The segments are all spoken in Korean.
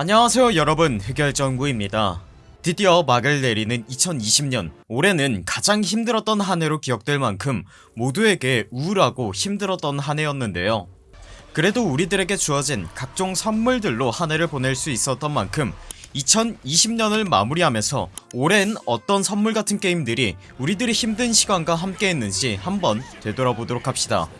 안녕하세요 여러분. 흑열정구입니다. 드디어 막을 내리는 2020년. 올해는 가장 힘들었던 한 해로 기억될 만큼 모두에게 우울하고 힘들었던 한 해였는데요. 그래도 우리들에게 주어진 각종 선물들로 한 해를 보낼 수 있었던 만큼 2020년을 마무리하면서 올해는 어떤 선물 같은 게임들이 우리들의 힘든 시간과 함께 했는지 한번 되돌아보도록 합시다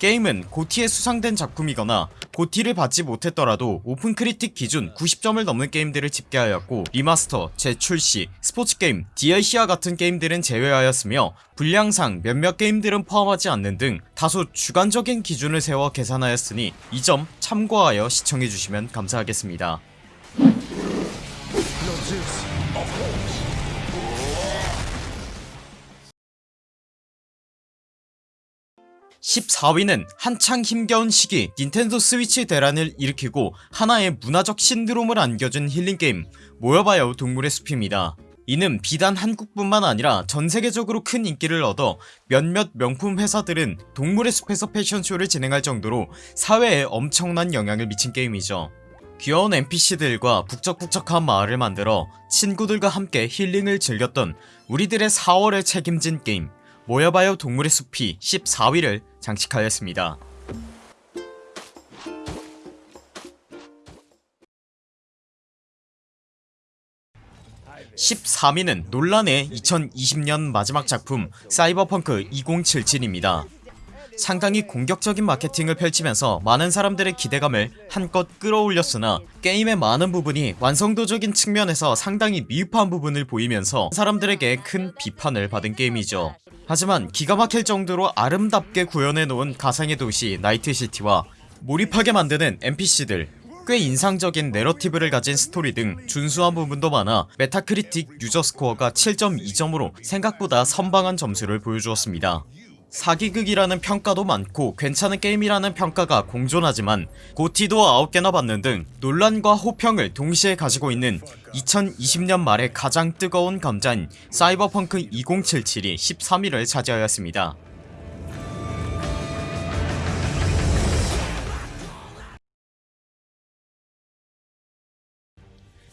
게임은 고티에 수상된 작품이거나 GOTY를 받지 못했더라도 OpenCritic 기준 90점을 넘는 게임들을 집계하였고 remaster, 재출시, 스포츠게임, DLC와 같은 게임들은 제외하였으며 분량상 몇몇 게임들은 포함하지 않는 등 다소 주관적인 기준을 세워 계산하였으니 이 점 참고하여 시청해주시면 감사하겠습니다 14위는 한창 힘겨운 시기 닌텐도 스위치 대란을 일으키고 하나의 문화적 신드롬을 안겨준 힐링게임 모여봐요 동물의 숲입니다. 이는 비단 한국뿐만 아니라 전세계적으로 큰 인기를 얻어 몇몇 명품 회사들은 동물의 숲에서 패션쇼를 진행할 정도로 사회에 엄청난 영향을 미친 게임이죠. 귀여운 NPC들과 북적북적한 마을을 만들어 친구들과 함께 힐링을 즐겼던 우리들의 4월을 책임진 게임 모여봐요 동물의 숲이 14위를 장식하였습니다. 13위는 논란의 2020년 마지막 작품 사이버펑크 2077입니다. 상당히 공격적인 마케팅을 펼치면서 많은 사람들의 기대감을 한껏 끌어올렸으나 게임의 많은 부분이 완성도적인 측면에서 상당히 미흡한 부분을 보이면서 사람들에게 큰 비판을 받은 게임이죠 하지만 기가 막힐 정도로 아름답게 구현해놓은 가상의 도시 Night City와 몰입하게 만드는 NPC들 꽤 인상적인 narrative를 가진 스토리 등 준수한 부분도 많아 Metacritic user score가 7.2점으로 생각보다 선방한 점수를 보여주었습니다 사기극이라는 평가도 많고 괜찮은 게임이라는 평가가 공존하지만 GOTY도 9개나 받는 등 논란과 호평을 동시에 가지고 있는 2020년 말에 가장 뜨거운 감자인 사이버펑크 2077이 13위를 차지하였습니다.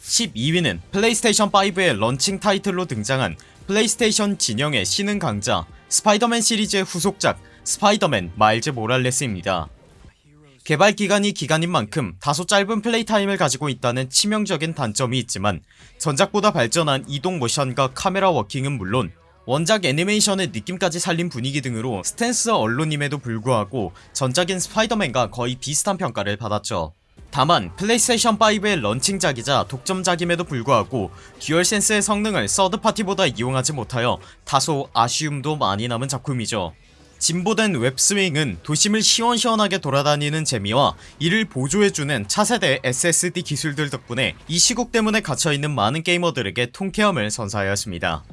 12위는 플레이스테이션 5의 런칭 타이틀로 등장한 플레이스테이션 진영의 신흥 강자 스파이더맨 시리즈의 후속작 Spider-Man Miles Morales입니다. 개발기간이 기간인 만큼 다소 짧은 play time을 가지고 있다는 치명적인 단점이 있지만 전작보다 발전한 이동 모션과 camera walking은 물론 원작 애니메이션의 느낌까지 살린 분위기 등으로 standalone임에도 불구하고 전작인 Spider-Man과 거의 비슷한 평가를 받았죠 다만 플레이스테이션 5의 launching작이자 독점작임에도 불구하고 DualSense의 성능을 third party보다 이용하지 못하여 다소 아쉬움도 많이 남은 작품이죠. 진보된 web swing은 도심을 시원시원하게 돌아다니는 재미와 이를 보조해주는 차세대 SSD 기술들 덕분에 이 시국 때문에 갇혀있는 많은 게이머들에게 통쾌함을 선사하였습니다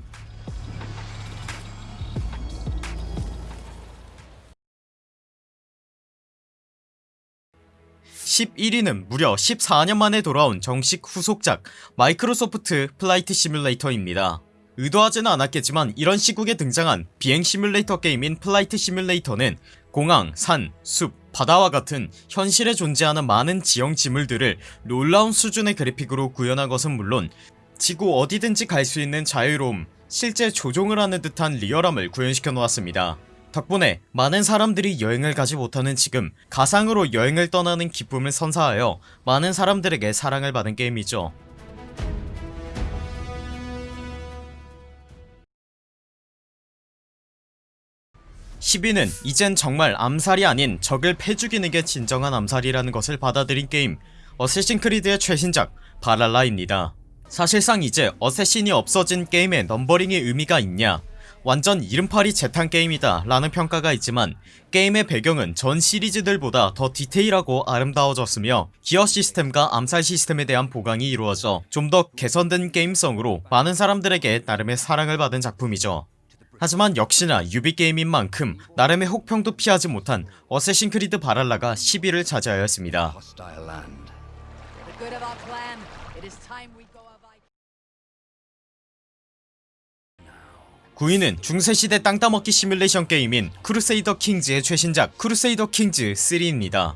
11위는 무려 14년 만에 돌아온 정식 후속작 Microsoft Flight Simulator입니다. 의도하지는 않았겠지만 이런 시국에 등장한 비행 시뮬레이터 게임인 Flight Simulator는 공항, 산, 숲, 바다와 같은 현실에 존재하는 많은 지형 지물들을 놀라운 수준의 그래픽으로 구현한 것은 물론 지구 어디든지 갈 수 있는 자유로움 실제 조종을 하는 듯한 리얼함을 구현시켜 놓았습니다 덕분에 많은 사람들이 여행을 가지 못하는 지금 가상으로 여행을 떠나는 기쁨을 선사하여 많은 사람들에게 사랑을 받은 게임이죠. 10위는 이젠 정말 암살이 아닌 적을 패죽이는 게 진정한 암살이라는 것을 받아들인 게임. Assassin's Creed의 최신작 Valhalla입니다. 사실상 이제 assassin이 없어진 게임에 numbering의 의미가 있냐 완전 이름팔이 재탕 게임이다 라는 평가가 있지만 게임의 배경은 전 시리즈들보다 더 디테일하고 아름다워졌으며 기어 시스템과 암살 시스템에 대한 보강이 이루어져 좀 더 개선된 게임성으로 많은 사람들에게 나름의 사랑을 받은 작품이죠. 하지만 역시나 Ubi게임인 만큼 나름의 혹평도 피하지 못한 Assassin's Creed Valhalla가 10위를 차지하였습니다 9위는 중세시대 땅 따먹기 시뮬레이션 게임인 Crusader Kings의 최신작 Crusader Kings 3입니다.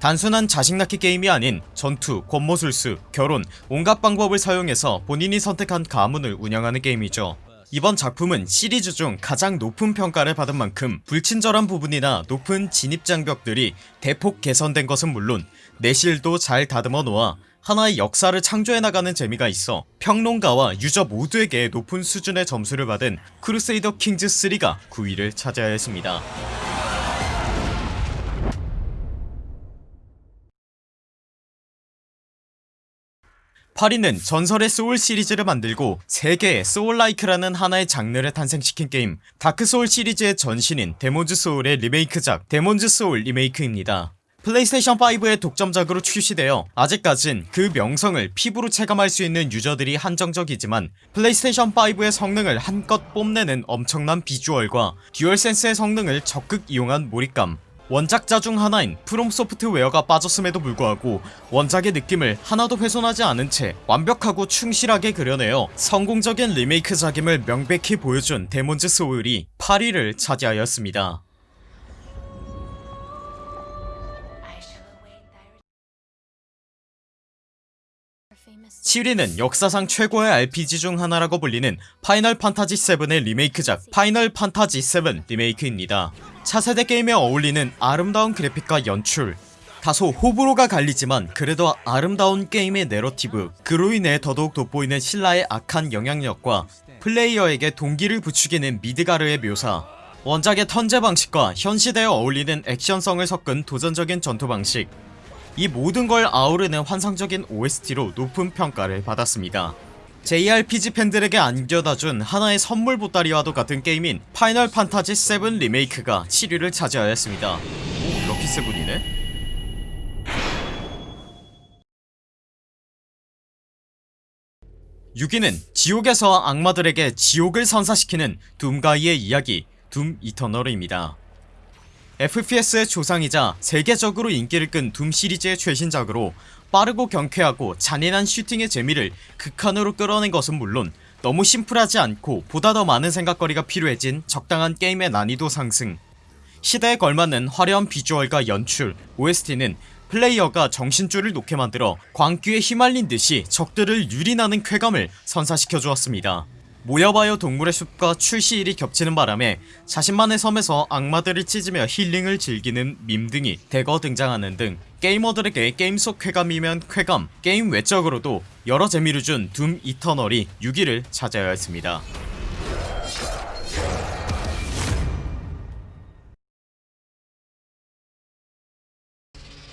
단순한 자식 낳기 게임이 아닌 전투, 권모술수, 결혼, 온갖 방법을 사용해서 본인이 선택한 가문을 운영하는 게임이죠. 이번 작품은 시리즈 중 가장 높은 평가를 받은 만큼 불친절한 부분이나 높은 진입장벽들이 대폭 개선된 것은 물론 내실도 잘 다듬어 놓아 하나의 역사를 창조해 나가는 재미가 있어 평론가와 유저 모두에게 높은 수준의 점수를 받은 Crusader Kings 3가 9위를 차지하였습니다. 8위는 전설의 Souls 시리즈를 만들고 세계에 soullike라는 하나의 장르를 탄생시킨 게임 Dark Souls 시리즈의 전신인 Demon's Souls의 리메이크작 Demon's Souls 리메이크입니다 플레이스테이션5의 독점작으로 출시되어 아직까진 그 명성을 피부로 체감할 수 있는 유저들이 한정적이지만 플레이스테이션5의 성능을 한껏 뽐내는 엄청난 비주얼과 DualSense의 성능을 적극 이용한 몰입감. 원작자 중 하나인 FromSoftware가 빠졌음에도 불구하고 원작의 느낌을 하나도 훼손하지 않은 채 완벽하고 충실하게 그려내어 성공적인 리메이크작임을 명백히 보여준 Demon's Souls가 8위를 차지하였습니다 7위는 역사상 최고의 RPG 중 하나라고 불리는 Final Fantasy 7의 리메이크작 Final Fantasy 7 리메이크입니다. 차세대 게임에 어울리는 아름다운 그래픽과 연출. 다소 호불호가 갈리지만 그래도 아름다운 게임의 내러티브 그로 인해 더더욱 돋보이는 신라의 악한 영향력과 플레이어에게 동기를 부추기는 미드가르의 묘사. 원작의 턴제 방식과 현 시대에 어울리는 액션성을 섞은 도전적인 전투 방식 이 모든 걸 아우르는 환상적인 OST로 높은 평가를 받았습니다. JRPG 팬들에게 안겨다준 하나의 선물 보따리와도 같은 게임인 파이널 판타지 7 리메이크가 7위를 차지하였습니다. 오 럭키 세븐이네? 6위는 지옥에서 악마들에게 지옥을 선사시키는 둠가이의 이야기 둠 이터널입니다 FPS의 조상이자 세계적으로 인기를 끈 둠 시리즈의 최신작으로 빠르고 경쾌하고 잔인한 슈팅의 재미를 극한으로 끌어낸 것은 물론 너무 심플하지 않고 보다 더 많은 생각거리가 필요해진 적당한 게임의 난이도 상승. 시대에 걸맞는 화려한 비주얼과 연출 OST는 플레이어가 정신줄을 놓게 만들어 광기에 휘말린 듯이 적들을 유린하는 쾌감을 선사시켜 주었습니다 모여봐요 동물의 숲과 출시일이 겹치는 바람에 자신만의 섬에서 악마들을 찢으며 힐링을 즐기는 밈 등이 대거 등장하는 등 게이머들에게 게임 속 쾌감이면 쾌감 게임 외적으로도 여러 재미를 준 둠 이터널이 6위를 차지하였습니다.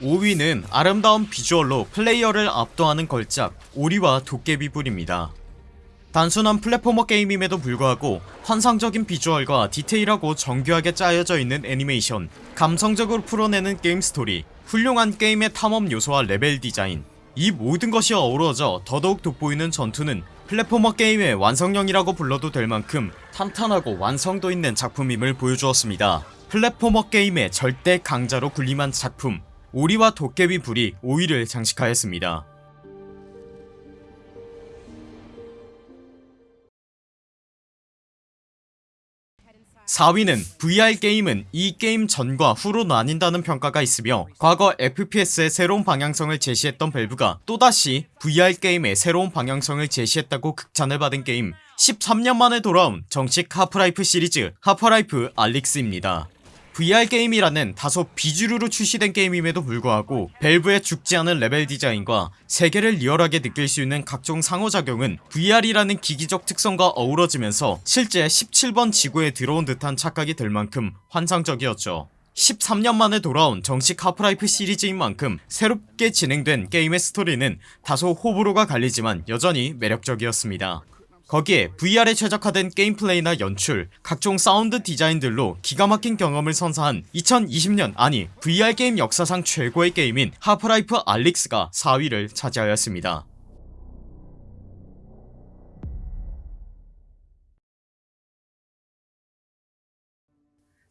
5위는 아름다운 비주얼로 플레이어를 압도하는 걸작 오리와 도깨비불입니다 단순한 platformer 게임임에도 불구하고 환상적인 비주얼과 디테일하고 정교하게 짜여져 있는 애니메이션 감성적으로 풀어내는 게임 스토리 훌륭한 게임의 탐험 요소와 레벨 디자인 이 모든 것이 어우러져 더더욱 돋보이는 전투는 platformer 게임의 완성형이라고 불러도 될 만큼 탄탄하고 완성도 있는 작품임을 보여주었습니다. platformer 게임의 절대 강자로 군림한 작품 오리와 도깨비 불이 5위를 장식하였습니다 4위는 VR 게임은 이 게임 전과 후로 나뉜다는 평가가 있으며 과거 FPS의 새로운 방향성을 제시했던 밸브가 또다시 VR 게임의 새로운 방향성을 제시했다고 극찬을 받은 게임 13년 만에 돌아온 정식 하프라이프 시리즈 하프라이프 알릭스입니다 VR 게임이라는 다소 비주류로 출시된 게임임에도 불구하고 밸브의 죽지 않은 레벨 디자인과 세계를 리얼하게 느낄 수 있는 각종 상호작용은 VR이라는 기기적 특성과 어우러지면서 실제 17번 지구에 들어온 듯한 착각이 들 만큼 환상적이었죠. 13년 만에 돌아온 정식 하프라이프 시리즈인 만큼 새롭게 진행된 게임의 스토리는 다소 호불호가 갈리지만 여전히 매력적이었습니다 거기에 VR에 최적화된 게임 플레이나 연출 각종 사운드 디자인들로 기가 막힌 경험을 선사한 2020년 아니 VR 게임 역사상 최고의 게임인 하프라이프 알릭스가 4위를 차지하였습니다.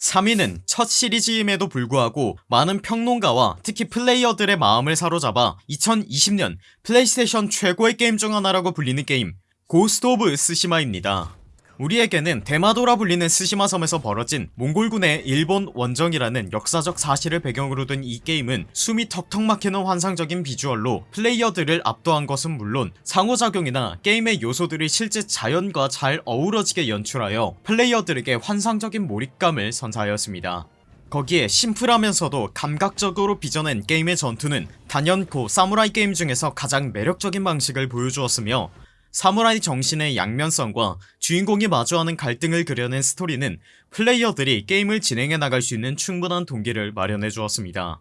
3위는 첫 시리즈임에도 불구하고 많은 평론가와 특히 플레이어들의 마음을 사로잡아 2020년 플레이스테이션 최고의 게임 중 하나라고 불리는 게임 고스트 오브 스시마입니다. 우리에게는 대마도라 불리는 스시마 섬에서 벌어진 몽골군의 일본 원정이라는 역사적 사실을 배경으로 둔 이 게임은 숨이 턱턱 막히는 환상적인 비주얼로 플레이어들을 압도한 것은 물론 상호작용이나 게임의 요소들이 실제 자연과 잘 어우러지게 연출하여 플레이어들에게 환상적인 몰입감을 선사하였습니다. 거기에 심플하면서도 감각적으로 빚어낸 게임의 전투는 단연코 사무라이 게임 중에서 가장 매력적인 방식을 보여주었으며 사무라이 정신의 양면성과 주인공이 마주하는 갈등을 그려낸 스토리는 플레이어들이 게임을 진행해 나갈 수 있는 충분한 동기를 마련해 주었습니다.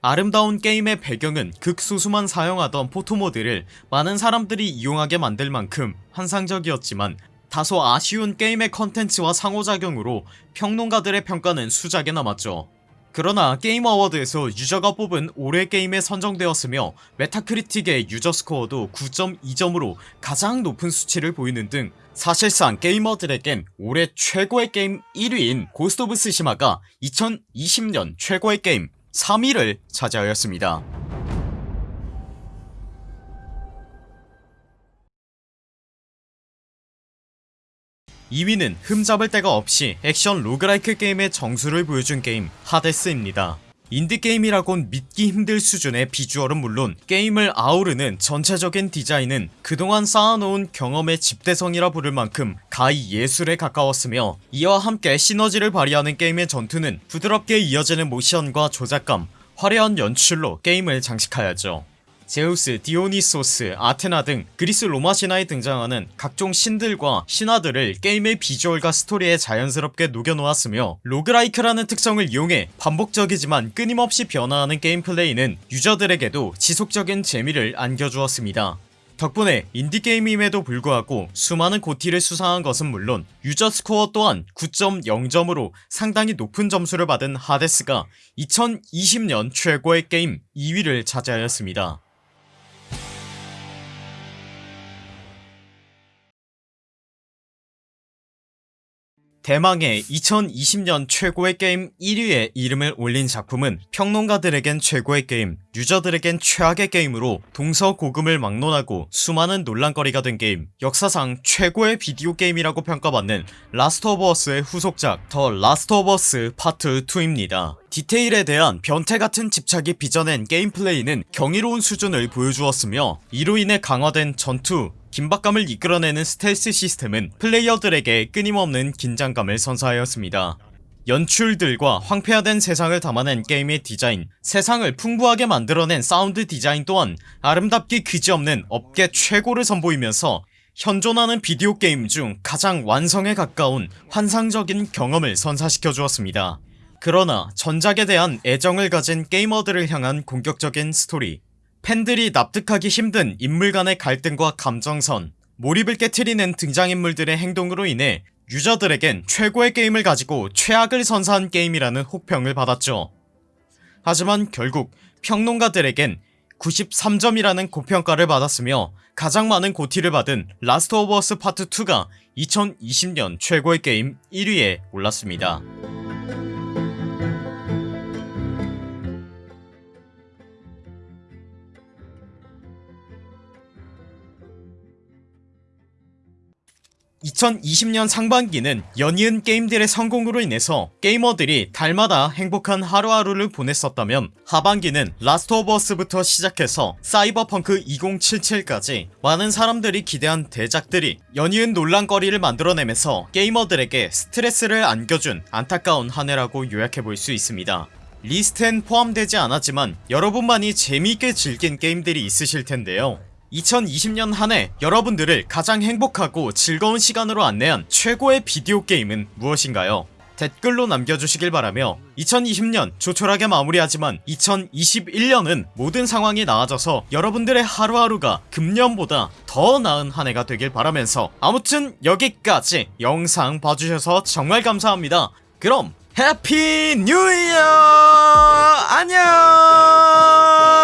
아름다운 게임의 배경은 극소수만 사용하던 포토모드를 많은 사람들이 이용하게 만들 만큼 환상적이었지만 다소 아쉬운 게임의 컨텐츠와 상호작용으로 평론가들의 평가는 수작에 남았죠 그러나 게임 어워드에서 유저가 뽑은 올해 게임에 선정되었으며 메타크리틱의 유저 스코어도 9.2점으로 가장 높은 수치를 보이는 등 사실상 게이머들에겐 올해 최고의 게임 1위인 고스트 오브 스시마가 2020년 최고의 게임 3위를 차지하였습니다 2위는 흠잡을 데가 없이 액션 roguelike 게임의 정수를 보여준 게임 하데스입니다. 인디게임이라곤 믿기 힘들 수준의 비주얼은 물론 게임을 아우르는 전체적인 디자인은 그동안 쌓아놓은 경험의 집대성이라 부를 만큼 가히 예술에 가까웠으며 이와 함께 시너지를 발휘하는 게임의 전투는 부드럽게 이어지는 모션과 조작감 화려한 연출로 게임을 장식하였죠 제우스, 디오니소스, 아테나 등 그리스 로마 신화에 등장하는 각종 신들과 신화들을 게임의 비주얼과 스토리에 자연스럽게 녹여놓았으며 roguelike라는 특성을 이용해 반복적이지만 끊임없이 변화하는 게임 플레이는 유저들에게도 지속적인 재미를 안겨주었습니다. 덕분에 인디게임임에도 불구하고 수많은 GOTY를 수상한 것은 물론 유저 스코어 또한 9.0점으로 상당히 높은 점수를 받은 하데스가 2020년 최고의 게임 2위를 차지하였습니다 대망의 2020년 최고의 게임 1위에 이름을 올린 작품은 평론가들에겐 최고의 게임 유저들에겐 최악의 게임으로 동서고금을 막론하고 수많은 논란거리가 된 게임 역사상 최고의 비디오 게임이라고 평가받는 라스트 오브 어스의 후속작 더 라스트 오브 어스 파트 2입니다. 디테일에 대한 변태같은 집착이 빚어낸 게임 플레이는 경이로운 수준을 보여주었으며 이로 인해 강화된 전투 긴박감을 이끌어내는 스텔스 시스템은 플레이어들에게 끊임없는 긴장감을 선사하였습니다. 연출들과 황폐화된 세상을 담아낸 게임의 디자인 세상을 풍부하게 만들어낸 사운드 디자인 또한 아름답기 그지없는 업계 최고를 선보이면서 현존하는 비디오 게임 중 가장 완성에 가까운 환상적인 경험을 선사시켜 주었습니다. 그러나 전작에 대한 애정을 가진 게이머들을 향한 공격적인 스토리 팬들이 납득하기 힘든 인물 간의 갈등과 감정선 몰입을 깨트리는 등장인물들의 행동으로 인해 유저들에겐 최고의 게임을 가지고 최악을 선사한 게임이라는 혹평을 받았죠. 하지만 결국 평론가들에겐 93점이라는 고평가를 받았으며 가장 많은 GOTY를 받은 라스트 오브 어스 파트 2가 2020년 최고의 게임 1위에 올랐습니다 2020년 상반기는 연이은 게임들의 성공으로 인해서 게이머들이 달마다 행복한 하루하루를 보냈었다면 하반기는 라스트 오브 어스부터 시작해서 사이버펑크 2077까지 많은 사람들이 기대한 대작들이 연이은 논란거리를 만들어내면서 게이머들에게 스트레스를 안겨준 안타까운 한 해라고 요약해볼 수 있습니다. 리스트엔 포함되지 않았지만 여러분만이 재미있게 즐긴 게임들이 있으실 텐데요 2020년 한 해 여러분들을 가장 행복하고 즐거운 시간으로 안내한 최고의 비디오 게임은 무엇인가요? 댓글로 남겨주시길 바라며 2020년 조촐하게 마무리하지만 2021년은 모든 상황이 나아져서 여러분들의 하루하루가 금년보다 더 나은 한 해가 되길 바라면서 아무튼 여기까지 영상 봐주셔서 정말 감사합니다. 그럼 해피 뉴 이어! 안녕!